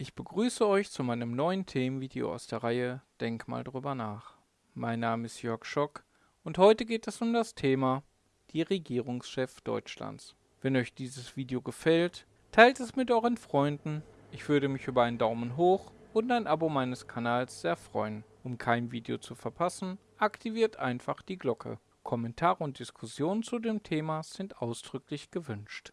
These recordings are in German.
Ich begrüße euch zu meinem neuen Themenvideo aus der Reihe Denk mal drüber nach. Mein Name ist Jörg Schock und heute geht es um das Thema die Regierungschef Deutschlands. Wenn euch dieses Video gefällt, teilt es mit euren Freunden. Ich würde mich über einen Daumen hoch und ein Abo meines Kanals sehr freuen. Um kein Video zu verpassen, aktiviert einfach die Glocke. Kommentare und Diskussionen zu dem Thema sind ausdrücklich gewünscht.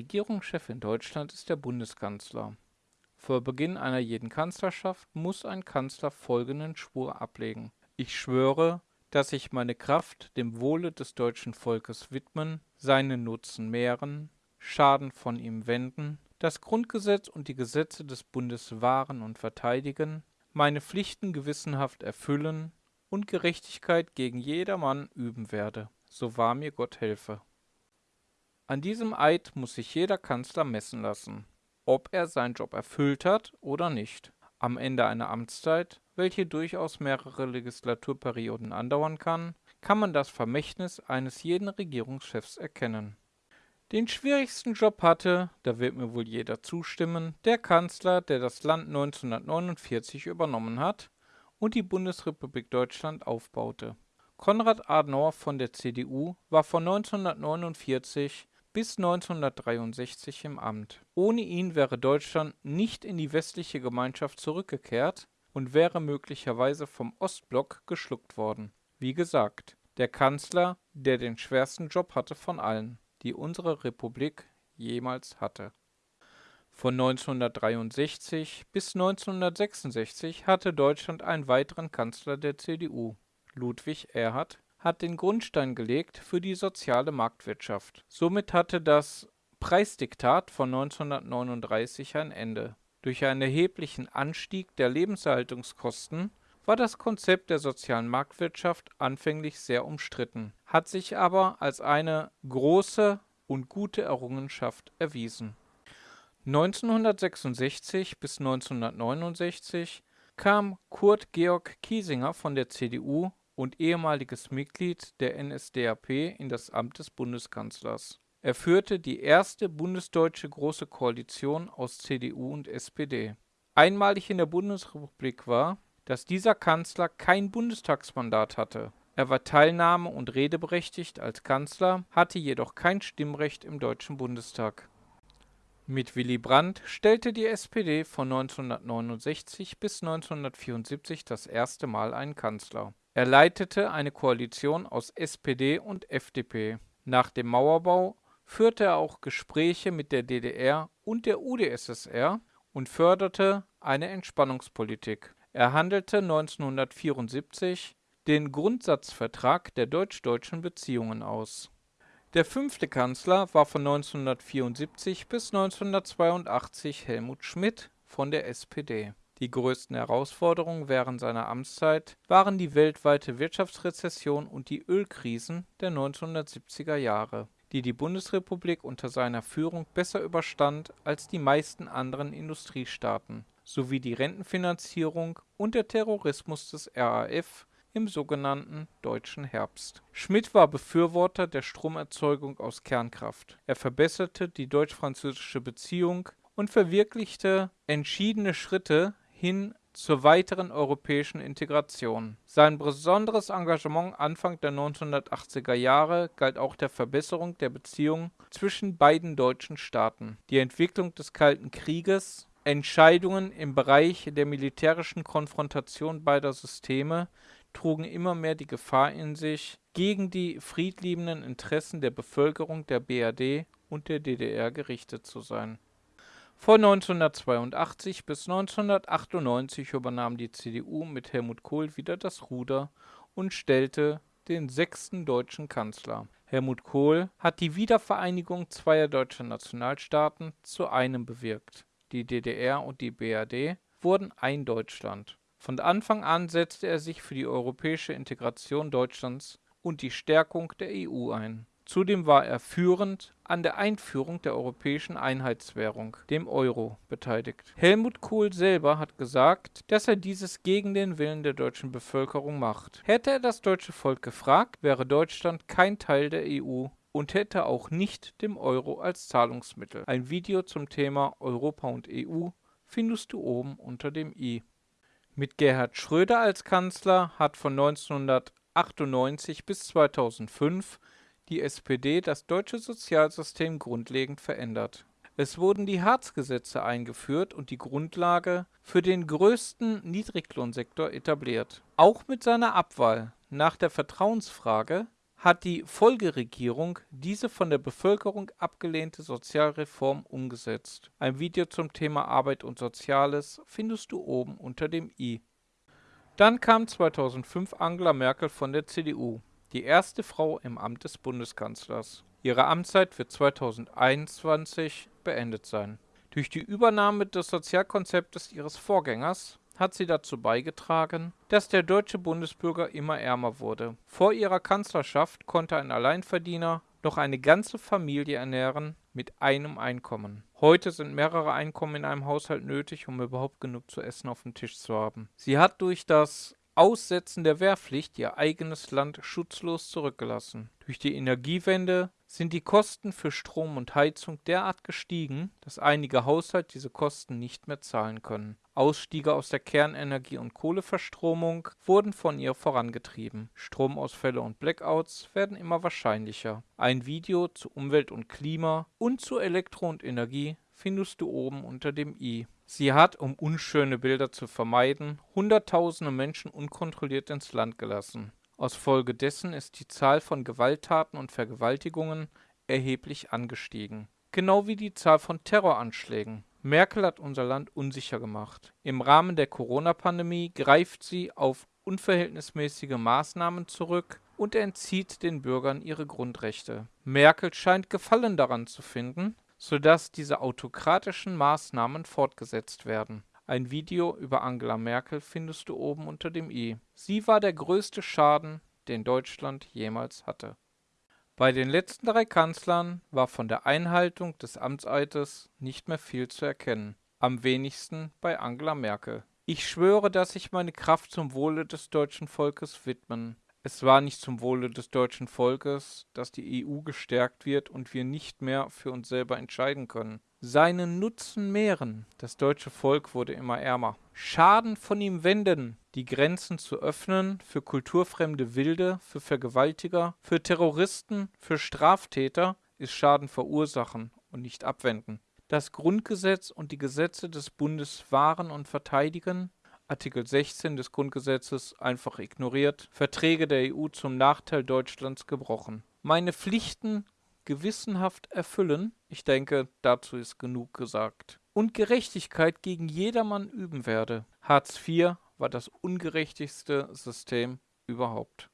Regierungschef in Deutschland ist der Bundeskanzler. Vor Beginn einer jeden Kanzlerschaft muss ein Kanzler folgenden Schwur ablegen. Ich schwöre, dass ich meine Kraft dem Wohle des deutschen Volkes widmen, seinen Nutzen mehren, Schaden von ihm wenden, das Grundgesetz und die Gesetze des Bundes wahren und verteidigen, meine Pflichten gewissenhaft erfüllen und Gerechtigkeit gegen jedermann üben werde. So wahr mir Gott helfe. An diesem Eid muss sich jeder Kanzler messen lassen, ob er seinen Job erfüllt hat oder nicht. Am Ende einer Amtszeit, welche durchaus mehrere Legislaturperioden andauern kann, kann man das Vermächtnis eines jeden Regierungschefs erkennen. Den schwierigsten Job hatte, da wird mir wohl jeder zustimmen, der Kanzler, der das Land 1949 übernommen hat und die Bundesrepublik Deutschland aufbaute. Konrad Adenauer von der CDU war von 1949 bis 1963 im Amt. Ohne ihn wäre Deutschland nicht in die westliche Gemeinschaft zurückgekehrt und wäre möglicherweise vom Ostblock geschluckt worden. Wie gesagt, der Kanzler, der den schwersten Job hatte von allen, die unsere Republik jemals hatte. Von 1963 bis 1966 hatte Deutschland einen weiteren Kanzler der CDU, Ludwig Erhard, hat den Grundstein gelegt für die soziale Marktwirtschaft. Somit hatte das Preisdiktat von 1939 ein Ende. Durch einen erheblichen Anstieg der Lebenserhaltungskosten war das Konzept der sozialen Marktwirtschaft anfänglich sehr umstritten, hat sich aber als eine große und gute Errungenschaft erwiesen. 1966 bis 1969 kam Kurt Georg Kiesinger von der CDU und ehemaliges Mitglied der NSDAP in das Amt des Bundeskanzlers. Er führte die erste bundesdeutsche Große Koalition aus CDU und SPD. Einmalig in der Bundesrepublik war, dass dieser Kanzler kein Bundestagsmandat hatte. Er war teilnahme- und redeberechtigt als Kanzler, hatte jedoch kein Stimmrecht im Deutschen Bundestag. Mit Willy Brandt stellte die SPD von 1969 bis 1974 das erste Mal einen Kanzler. Er leitete eine Koalition aus SPD und FDP. Nach dem Mauerbau führte er auch Gespräche mit der DDR und der UdSSR und förderte eine Entspannungspolitik. Er handelte 1974 den Grundsatzvertrag der deutsch-deutschen Beziehungen aus. Der fünfte Kanzler war von 1974 bis 1982 Helmut Schmidt von der SPD. Die größten Herausforderungen während seiner Amtszeit waren die weltweite Wirtschaftsrezession und die Ölkrisen der 1970er Jahre, die die Bundesrepublik unter seiner Führung besser überstand als die meisten anderen Industriestaaten, sowie die Rentenfinanzierung und der Terrorismus des RAF im sogenannten Deutschen Herbst. Schmidt war Befürworter der Stromerzeugung aus Kernkraft. Er verbesserte die deutsch-französische Beziehung und verwirklichte entschiedene Schritte hin zur weiteren europäischen Integration. Sein besonderes Engagement Anfang der 1980er Jahre galt auch der Verbesserung der Beziehungen zwischen beiden deutschen Staaten. Die Entwicklung des Kalten Krieges, Entscheidungen im Bereich der militärischen Konfrontation beider Systeme trugen immer mehr die Gefahr in sich, gegen die friedliebenden Interessen der Bevölkerung der BRD und der DDR gerichtet zu sein von 1982 bis 1998 übernahm die CDU mit Helmut Kohl wieder das Ruder und stellte den sechsten deutschen Kanzler. Helmut Kohl hat die Wiedervereinigung zweier deutscher Nationalstaaten zu einem bewirkt. Die DDR und die BRD wurden ein Deutschland. Von Anfang an setzte er sich für die europäische Integration Deutschlands und die Stärkung der EU ein Zudem war er führend an der Einführung der europäischen Einheitswährung, dem Euro, beteiligt. Helmut Kohl selber hat gesagt, dass er dieses gegen den Willen der deutschen Bevölkerung macht. Hätte er das deutsche Volk gefragt, wäre Deutschland kein Teil der EU und hätte auch nicht dem Euro als Zahlungsmittel. Ein Video zum Thema Europa und EU findest du oben unter dem i. Mit Gerhard Schröder als Kanzler hat von 1998 bis 2005 die SPD das deutsche Sozialsystem grundlegend verändert. Es wurden die Hartz-Gesetze eingeführt und die Grundlage für den größten Niedriglohnsektor etabliert. Auch mit seiner Abwahl nach der Vertrauensfrage hat die Folgeregierung diese von der Bevölkerung abgelehnte Sozialreform umgesetzt. Ein Video zum Thema Arbeit und Soziales findest du oben unter dem i. Dann kam 2005 Angela Merkel von der CDU, die erste Frau im Amt des Bundeskanzlers. Ihre Amtszeit wird 2021 beendet sein. Durch die Übernahme des Sozialkonzeptes ihres Vorgängers hat sie dazu beigetragen, dass der deutsche Bundesbürger immer ärmer wurde. Vor ihrer Kanzlerschaft konnte ein Alleinverdiener noch eine ganze Familie ernähren mit einem Einkommen. Heute sind mehrere Einkommen in einem Haushalt nötig, um überhaupt genug zu essen auf dem Tisch zu haben. Sie hat durch das Aussetzen der Wehrpflicht ihr eigenes Land schutzlos zurückgelassen. Durch die Energiewende sind die Kosten für Strom und Heizung derart gestiegen, dass einige Haushalte diese Kosten nicht mehr zahlen können. Ausstiege aus der Kernenergie und Kohleverstromung wurden von ihr vorangetrieben. Stromausfälle und Blackouts werden immer wahrscheinlicher. Ein Video zu Umwelt und Klima und zu Elektro und Energie findest du oben unter dem i. Sie hat, um unschöne Bilder zu vermeiden, Hunderttausende Menschen unkontrolliert ins Land gelassen. Aus Folge dessen ist die Zahl von Gewalttaten und Vergewaltigungen erheblich angestiegen. Genau wie die Zahl von Terroranschlägen. Merkel hat unser Land unsicher gemacht. Im Rahmen der Corona-Pandemie greift sie auf unverhältnismäßige Maßnahmen zurück und entzieht den Bürgern ihre Grundrechte. Merkel scheint Gefallen daran zu finden, sodass diese autokratischen Maßnahmen fortgesetzt werden. Ein Video über Angela Merkel findest du oben unter dem i. Sie war der größte Schaden, den Deutschland jemals hatte. Bei den letzten drei Kanzlern war von der Einhaltung des Amtseides nicht mehr viel zu erkennen, am wenigsten bei Angela Merkel. Ich schwöre, dass ich meine Kraft zum Wohle des deutschen Volkes widmen es war nicht zum Wohle des deutschen Volkes, dass die EU gestärkt wird und wir nicht mehr für uns selber entscheiden können. Seinen Nutzen mehren, das deutsche Volk wurde immer ärmer. Schaden von ihm wenden, die Grenzen zu öffnen für kulturfremde Wilde, für Vergewaltiger, für Terroristen, für Straftäter, ist Schaden verursachen und nicht abwenden. Das Grundgesetz und die Gesetze des Bundes wahren und verteidigen, Artikel 16 des Grundgesetzes einfach ignoriert, Verträge der EU zum Nachteil Deutschlands gebrochen. Meine Pflichten gewissenhaft erfüllen, ich denke, dazu ist genug gesagt. Und Gerechtigkeit gegen jedermann üben werde. Hartz IV war das ungerechtigste System überhaupt.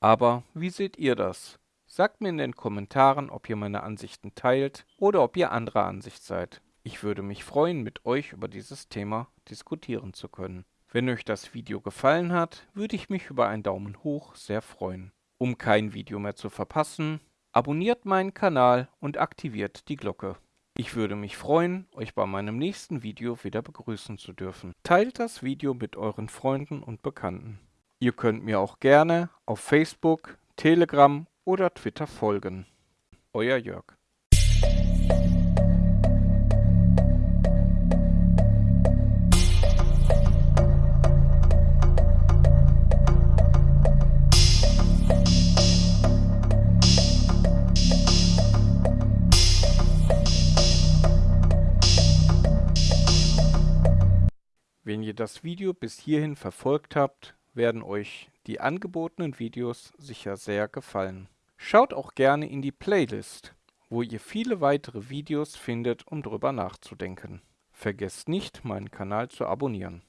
Aber wie seht ihr das? Sagt mir in den Kommentaren, ob ihr meine Ansichten teilt oder ob ihr anderer Ansicht seid. Ich würde mich freuen, mit euch über dieses Thema diskutieren zu können. Wenn euch das Video gefallen hat, würde ich mich über einen Daumen hoch sehr freuen. Um kein Video mehr zu verpassen, abonniert meinen Kanal und aktiviert die Glocke. Ich würde mich freuen, euch bei meinem nächsten Video wieder begrüßen zu dürfen. Teilt das Video mit euren Freunden und Bekannten. Ihr könnt mir auch gerne auf Facebook, Telegram oder Twitter folgen. Euer Jörg. Ihr das Video bis hierhin verfolgt habt, werden euch die angebotenen Videos sicher sehr gefallen. Schaut auch gerne in die Playlist, wo ihr viele weitere Videos findet, um drüber nachzudenken. Vergesst nicht, meinen Kanal zu abonnieren.